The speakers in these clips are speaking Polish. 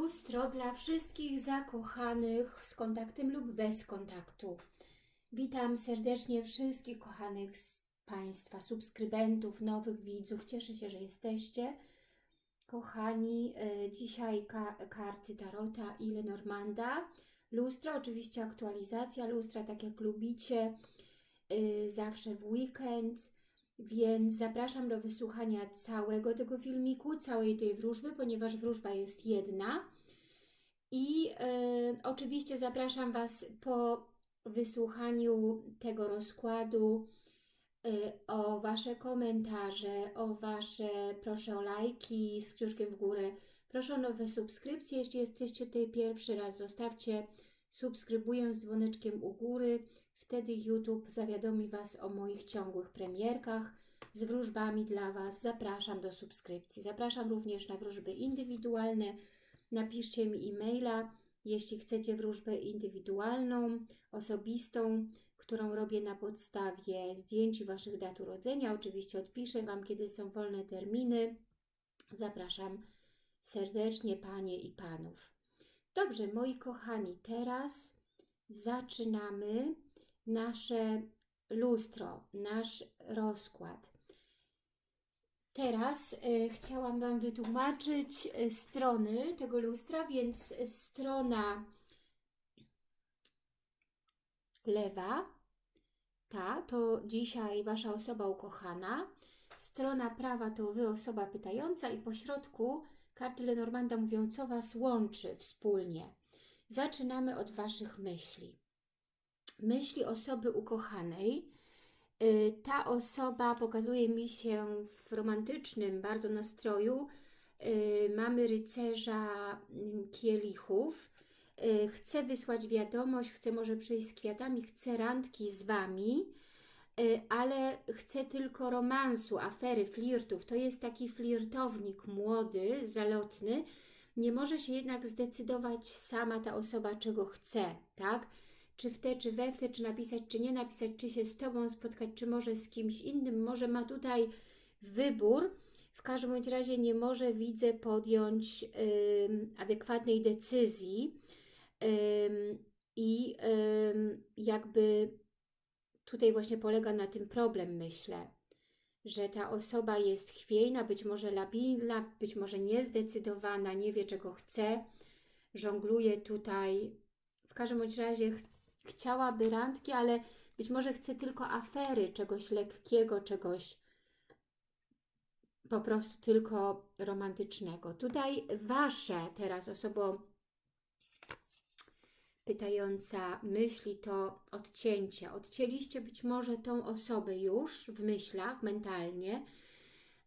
Lustro dla wszystkich zakochanych z kontaktem lub bez kontaktu. Witam serdecznie wszystkich kochanych z Państwa, subskrybentów, nowych widzów. Cieszę się, że jesteście. Kochani, y, dzisiaj ka karty Tarota i Lenormanda. Lustro, oczywiście aktualizacja lustra, tak jak lubicie, y, zawsze w weekend. Więc zapraszam do wysłuchania całego tego filmiku, całej tej wróżby, ponieważ wróżba jest jedna. I y, oczywiście zapraszam Was po wysłuchaniu tego rozkładu y, o Wasze komentarze, o Wasze, proszę o lajki z kciuszkiem w górę, proszę o nowe subskrypcje. Jeśli jesteście tutaj pierwszy raz, zostawcie subskrybuję z dzwoneczkiem u góry. Wtedy YouTube zawiadomi Was o moich ciągłych premierkach z wróżbami dla Was. Zapraszam do subskrypcji. Zapraszam również na wróżby indywidualne. Napiszcie mi e-maila, jeśli chcecie wróżbę indywidualną, osobistą, którą robię na podstawie zdjęć Waszych dat urodzenia. Oczywiście odpiszę Wam, kiedy są wolne terminy. Zapraszam serdecznie Panie i Panów. Dobrze, moi kochani, teraz zaczynamy nasze lustro, nasz rozkład. Teraz y, chciałam Wam wytłumaczyć y, strony tego lustra, więc strona lewa, ta to dzisiaj Wasza osoba ukochana, strona prawa to Wy osoba pytająca i po środku karty Lenormanda mówią, co Was łączy wspólnie. Zaczynamy od Waszych myśli. Myśli osoby ukochanej. Y, ta osoba pokazuje mi się w romantycznym bardzo nastroju. Y, mamy rycerza mm, kielichów. Y, chce wysłać wiadomość, chce może przyjść z kwiatami, chce randki z Wami, ale chce tylko romansu, afery, flirtów. To jest taki flirtownik młody, zalotny, nie może się jednak zdecydować sama ta osoba, czego chce, tak? Czy w te, czy we w te, czy napisać, czy nie napisać, czy się z Tobą spotkać, czy może z kimś innym, może ma tutaj wybór. W każdym bądź razie nie może, widzę, podjąć adekwatnej decyzji i jakby tutaj właśnie polega na tym problem, myślę że ta osoba jest chwiejna, być może labilna, być może niezdecydowana, nie wie czego chce, żongluje tutaj. W każdym bądź razie chciałaby randki, ale być może chce tylko afery, czegoś lekkiego, czegoś po prostu tylko romantycznego. Tutaj Wasze teraz osobo pytająca myśli to odcięcie. Odcięliście być może tą osobę już w myślach, mentalnie.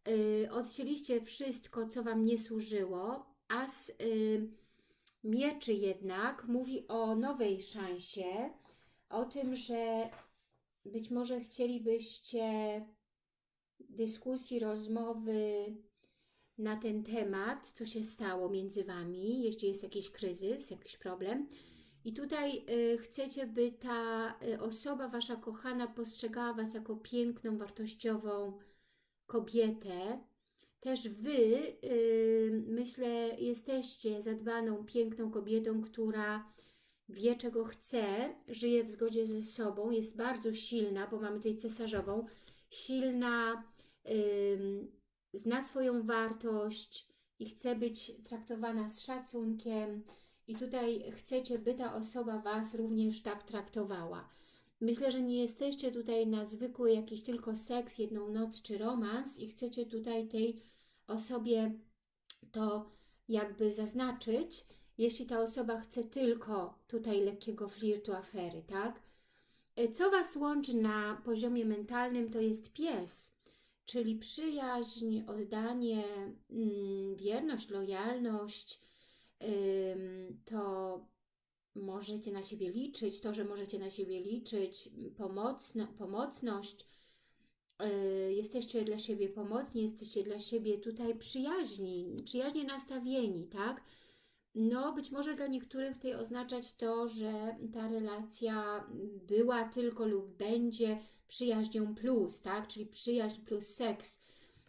Yy, odcięliście wszystko, co Wam nie służyło, a z yy, mieczy jednak mówi o nowej szansie, o tym, że być może chcielibyście dyskusji, rozmowy na ten temat, co się stało między Wami, jeśli jest jakiś kryzys, jakiś problem, i tutaj y, chcecie, by ta y, osoba, Wasza kochana, postrzegała Was jako piękną, wartościową kobietę. Też Wy, y, myślę, jesteście zadbaną, piękną kobietą, która wie, czego chce, żyje w zgodzie ze sobą, jest bardzo silna, bo mamy tutaj cesarzową, silna, zna swoją wartość i chce być traktowana z szacunkiem, i tutaj chcecie, by ta osoba Was również tak traktowała. Myślę, że nie jesteście tutaj na zwykły jakiś tylko seks, jedną noc czy romans i chcecie tutaj tej osobie to jakby zaznaczyć, jeśli ta osoba chce tylko tutaj lekkiego flirtu, afery, tak? Co Was łączy na poziomie mentalnym, to jest pies, czyli przyjaźń, oddanie, mm, wierność, lojalność, to możecie na siebie liczyć, to, że możecie na siebie liczyć, pomocno, pomocność, jesteście dla siebie pomocni, jesteście dla siebie tutaj przyjaźni, przyjaźnie nastawieni, tak? No, być może dla niektórych tutaj oznaczać to, że ta relacja była tylko lub będzie przyjaźnią plus, tak? Czyli przyjaźń plus seks.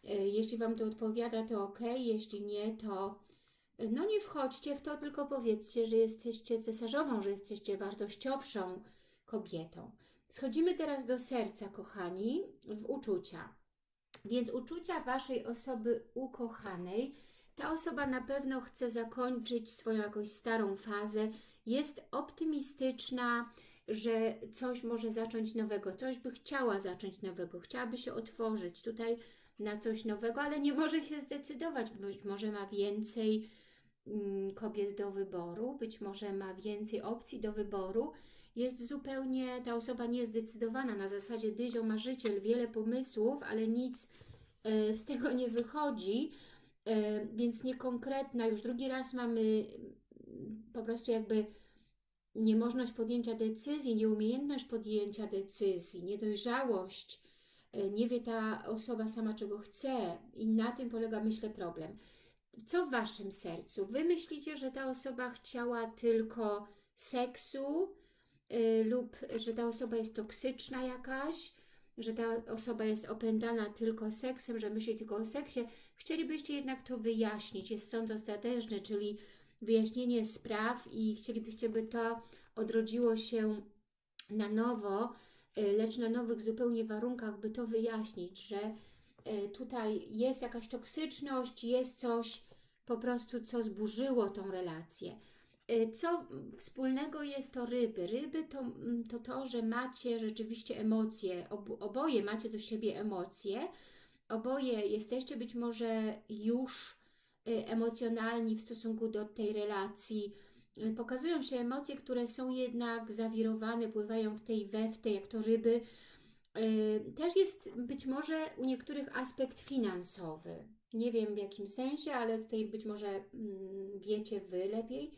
Y, jeśli Wam to odpowiada, to ok, jeśli nie, to No nie wchodźcie w to, tylko powiedzcie, że jesteście cesarzową, że jesteście wartościowszą kobietą. Schodzimy teraz do serca, kochani, w uczucia. Więc uczucia Waszej osoby ukochanej, ta osoba na pewno chce zakończyć swoją jakąś starą fazę, jest optymistyczna, że coś może zacząć nowego, coś by chciała zacząć nowego, chciałaby się otworzyć tutaj na coś nowego, ale nie może się zdecydować, być może ma więcej mm, kobiet do wyboru, być może ma więcej opcji do wyboru, jest zupełnie ta osoba niezdecydowana, na zasadzie dyzio marzyciel, wiele pomysłów, ale nic e, z tego nie wychodzi, e, więc niekonkretna, już drugi raz mamy mm, po prostu jakby niemożność podjęcia decyzji, nieumiejętność podjęcia decyzji, niedojrzałość, e, nie wie ta osoba sama czego chce i na tym polega myślę problem. Co w Waszym sercu? Wy myślicie, że ta osoba chciała tylko seksu, Y, lub że ta osoba jest toksyczna jakaś, że ta osoba jest opętana tylko seksem, że myśli tylko o seksie, chcielibyście jednak to wyjaśnić. Jest sąd ostateczny, czyli wyjaśnienie spraw i chcielibyście, by to odrodziło się na nowo, y, lecz na nowych zupełnie warunkach, by to wyjaśnić, że y, tutaj jest jakaś toksyczność, jest coś po prostu, co zburzyło tą relację. Y, co wspólnego jest to ryby? Ryby to, mm, to to, że macie rzeczywiście emocje, oboje macie do siebie emocje, oboje jesteście być może już y, emocjonalni w stosunku do tej relacji. Y, pokazują się emocje, które są jednak zawirowane, pływają w tej we w tej, jak to ryby. Też jest być może u niektórych aspekt finansowy. Nie wiem w jakim sensie, ale tutaj być może mm, wiecie Wy lepiej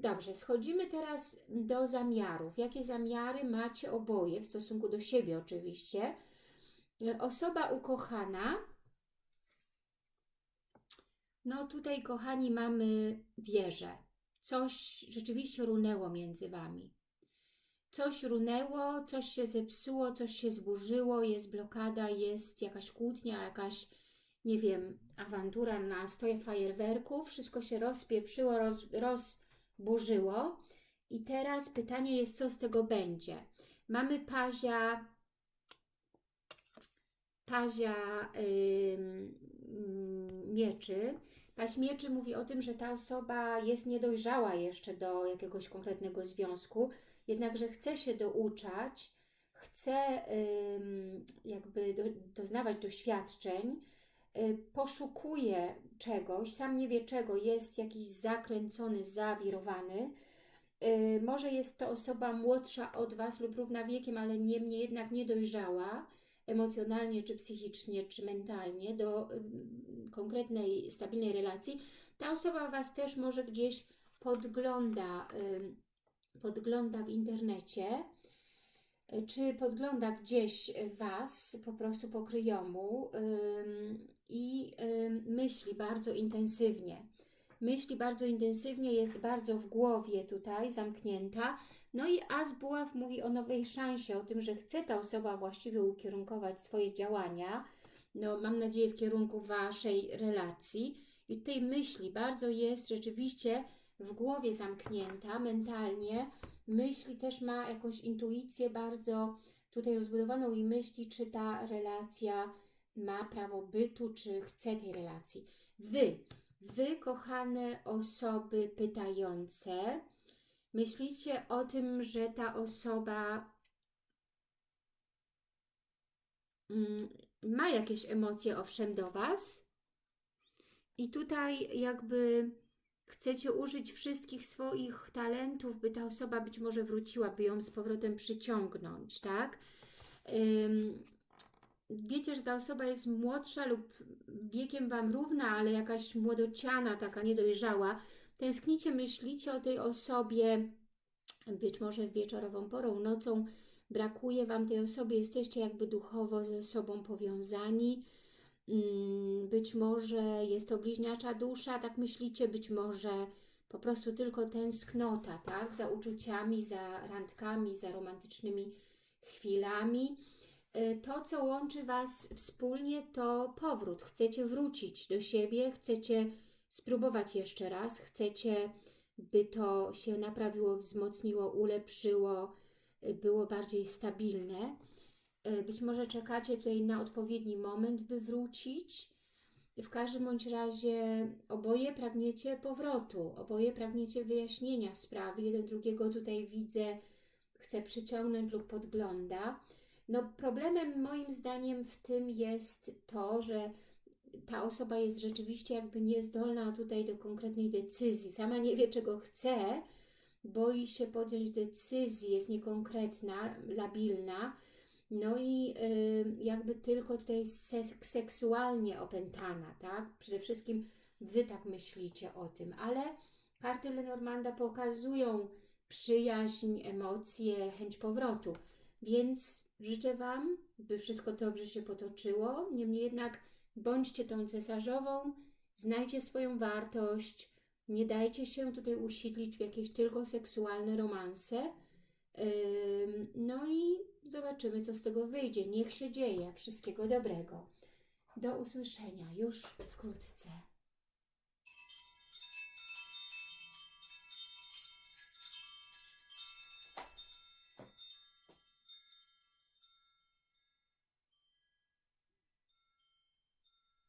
Dobrze, schodzimy teraz do zamiarów. Jakie zamiary macie oboje w stosunku do siebie oczywiście? Osoba ukochana. No tutaj, kochani, mamy wieżę. Coś rzeczywiście runęło między Wami. Coś runęło, coś się zepsuło, coś się zburzyło, jest blokada, jest jakaś kłótnia, jakaś, nie wiem, awantura na stoje fajerwerków. Wszystko się rozpieprzyło, roz, roz burzyło. I teraz pytanie jest, co z tego będzie. Mamy pazia, pazia yy, mieczy. Paź mieczy mówi o tym, że ta osoba jest niedojrzała jeszcze do jakiegoś konkretnego związku, jednakże chce się douczać, chce yy, jakby do, doznawać doświadczeń, poszukuje czegoś, sam nie wie czego, jest jakiś zakręcony, zawirowany. Y, może jest to osoba młodsza od Was lub równa wiekiem, ale niemniej jednak niedojrzała emocjonalnie, czy psychicznie, czy mentalnie do y, konkretnej, stabilnej relacji. Ta osoba Was też może gdzieś podgląda, podgląda w internecie, czy podgląda gdzieś Was po prostu po kryjomu i myśli bardzo intensywnie. Myśli bardzo intensywnie, jest bardzo w głowie tutaj zamknięta. No i As Buław mówi o nowej szansie, o tym, że chce ta osoba właściwie ukierunkować swoje działania, no mam nadzieję w kierunku Waszej relacji. I tutaj myśli bardzo jest rzeczywiście w głowie zamknięta mentalnie, myśli też ma jakąś intuicję bardzo tutaj rozbudowaną i myśli, czy ta relacja ma prawo bytu, czy chce tej relacji. Wy, wy kochane osoby pytające, myślicie o tym, że ta osoba mm, ma jakieś emocje owszem do Was i tutaj jakby chcecie użyć wszystkich swoich talentów, by ta osoba być może wróciła, by ją z powrotem przyciągnąć, tak? wiecie, że ta osoba jest młodsza lub wiekiem Wam równa, ale jakaś młodociana, taka niedojrzała, tęsknicie, myślicie o tej osobie, być może wieczorową porą, nocą, brakuje Wam tej osoby, jesteście jakby duchowo ze sobą powiązani, być może jest to bliźniacza dusza, tak myślicie, być może po prostu tylko tęsknota, tak, za uczuciami, za randkami, za romantycznymi chwilami, Y, to, co łączy Was wspólnie, to powrót. Chcecie wrócić do siebie, chcecie spróbować jeszcze raz. Chcecie, by to się naprawiło, wzmocniło, ulepszyło, y, było bardziej stabilne. Y, Być może czekacie tutaj na odpowiedni moment, by wrócić. W każdym bądź razie oboje pragniecie powrotu, oboje pragniecie wyjaśnienia sprawy. Jeden drugiego tutaj widzę, chce przyciągnąć lub podgląda. No, problemem moim zdaniem w tym jest to, że ta osoba jest rzeczywiście jakby niezdolna tutaj do konkretnej decyzji. Sama nie wie, czego chce, boi się podjąć decyzji, jest niekonkretna, labilna. No i y, jakby tylko tutaj sek seksualnie opętana, tak? Przede wszystkim Wy tak myślicie o tym, ale karty Lenormanda pokazują przyjaźń, emocje, chęć powrotu. Więc życzę Wam, by wszystko dobrze się potoczyło. Niemniej jednak bądźcie tą cesarzową, znajcie swoją wartość, nie dajcie się tutaj usidlić w jakieś tylko seksualne romanse. No zobaczymy, co z tego wyjdzie. Niech się dzieje. Wszystkiego dobrego. Do usłyszenia już wkrótce.